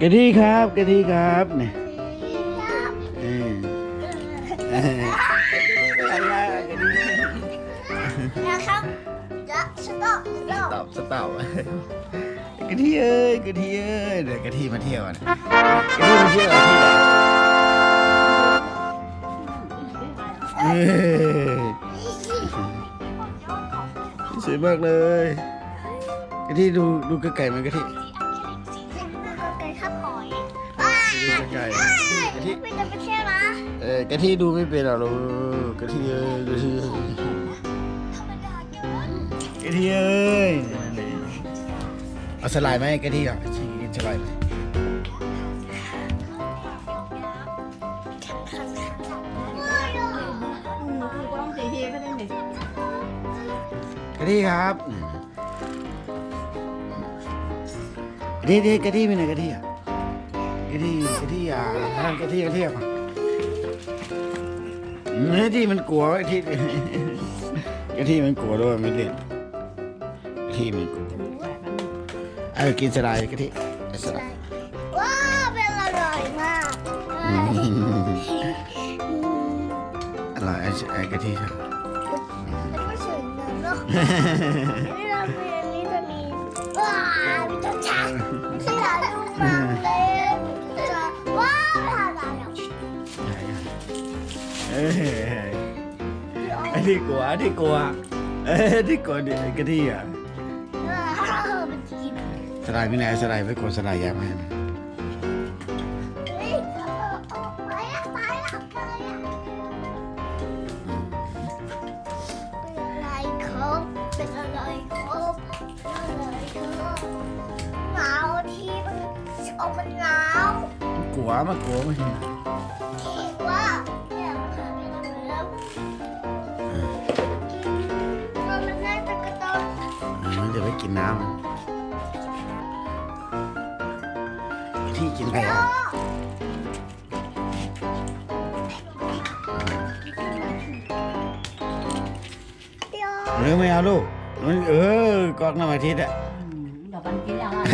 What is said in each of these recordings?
กะทิครับกะทิครับเนี่ยเออเออนะครับจะสต๊อกสต๊อกตอบสตอบกะทิเอ้ยกะทิเอ้ยเดี๋ยวกะทิมาเที่ยวนะกะทิมาเที่ยวที่ไหนเอ้ยสวยมากเลยกะทิดูดูกระไก่มันกะทิ กะทิดูไม่เป็นหรอกลูกกะทิเอ้ยกะทิเอ้ยธรรมดาเกินกะทิเอ้ยเอาสไลด์ไหมกะทิอะชิกินสไลด์ไหมกะทิครับกะทิกะทิไปไหนกะทิอะกะทิกะทิอะกะทิกะทิอะ กะทิมันกลัวกะทิกะทิมันกลัวด้วยไม่เล่นกะทิมันกลัวเออกินสไลด์กะทิเอาสไลด์ว้าวเป็นอร่อยมากอืมอร่อยไอ้ไอ้กะทิครับ ไอ้ที่กลัวไอ้ที่กลัวเอ้ที่กลัวดิกะทิอะว้าวมันกินสลด์ไม่ไหนสไลด์ไว้กดสไลด์ยามาให้มันเฮ้ยไปอะไปอะไปอะเป็นอะไรครับเป็นอะไรครับเป็นอะไรครบหนาที่มันเอามันหนาวกลัวมันกลัวมันที่ จะไปกินน้ำที่กินอะไรอะเนื้อไม่เอาลูกมันเออกอกน้ำอาทิตย์อะดอกบันกินยังอะ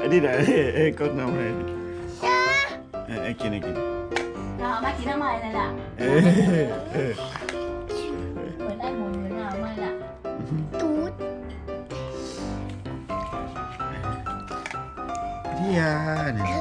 อันนี้ไหนเออกอกน้ำอาทิตย์เออกินกินเราเอามากินทำไมเลยล่ะ ที่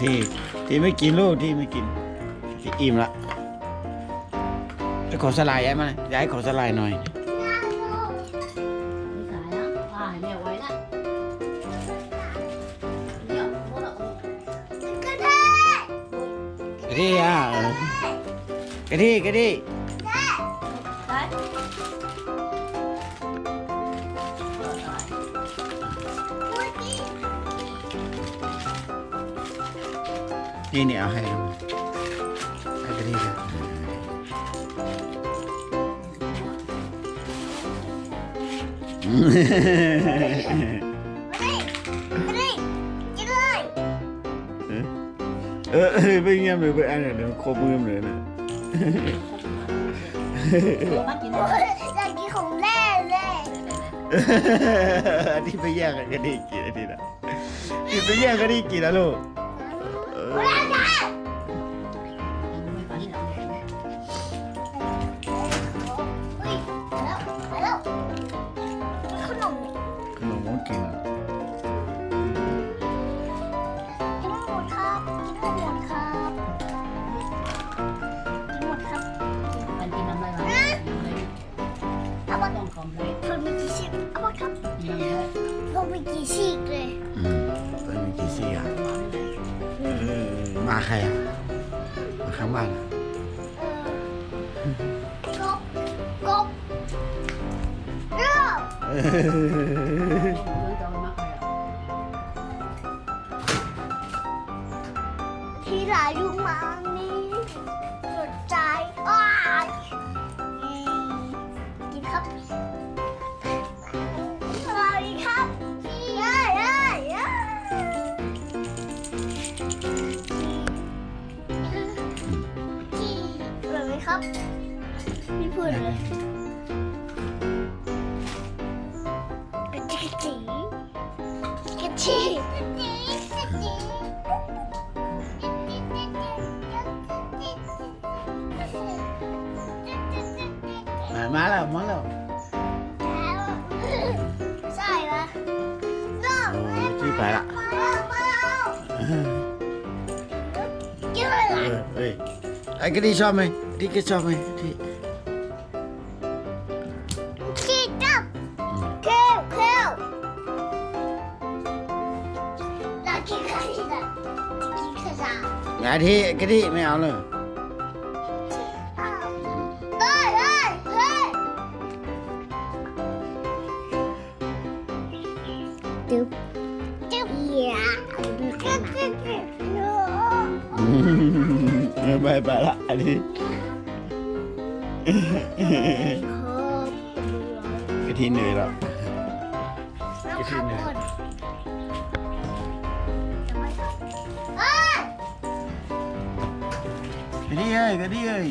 ที่ที่ไม่กินลูกที่ไม่กินที่อิ่มละจะขอสลายย้ายมาย้ายขอสลายหน่อยงานลูก Đi xài á À mèo quấy đó Nhậu Bố đậu กระ นี่นี่เอาให้ดูให้กะที่ครับเลยเออไปเงียบเลยไปอ่านเดี๋ยวครบมือเลยนะอยากกินของแร่เลยที่ไปแย่งกันกะที่กินอันนี้นะที่ไปแย่งกะที่กินนะลูก เพิ่มมีกี่ชิ้นเลยอืมไปมีกี่ซี่อะ Con nói đây เออมาใครอะมาข้างบ้านอะเออกบกบที่หลายยุงมา ไม่พูดเลยกระจิกจิกระจิกมามาแล้วมาแล้วใช่ปะโอ้ที่ไปละเอ้ยไอ้กระดิ่งชอบไหม Ketchup này thì Ketchup Kêu kêu! Là cái cái là cái cái Ngã thì cái gì mày ăn rồi Doop. Doop. Yeah. bye bye lại đi. ไะที่เหนื่อยแล้วกะทิเหนื่อยไะทิเอ้ยไะทิเอ้ย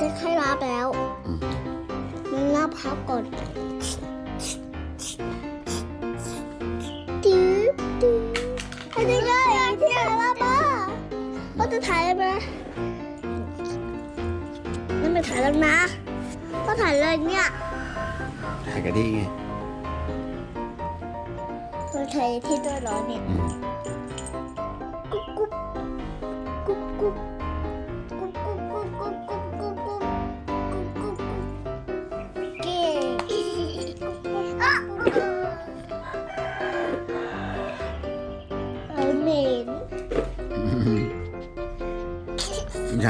มันจะใครรับแล้วอืมมันรับพับก่อนตื้อตื้ออันนี้ไงที่ถ่ายรับมาก็จะถ่ายได้ไหมนั่นไม่ถ่ายแล้วนะ ก็ถ่ายเลยเนี่ย ถ่ายกะทิไงตัวถ่ายที่ตัวร้อนเนี่ยอืมกุ๊บกุ๊บ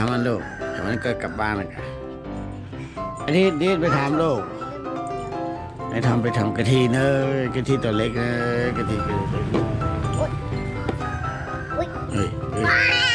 ามมันลูกถามมันก็กลับบ้านแล้วกันอันนี้นี่ไปถามลูกไปทำไปทำกะทิเนอะกะทิตัวเล็กเนอะกะทิตัวเล็กเนอะอุ๊ยเฮ้ยเฮ้ย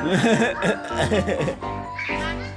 ハハハハ。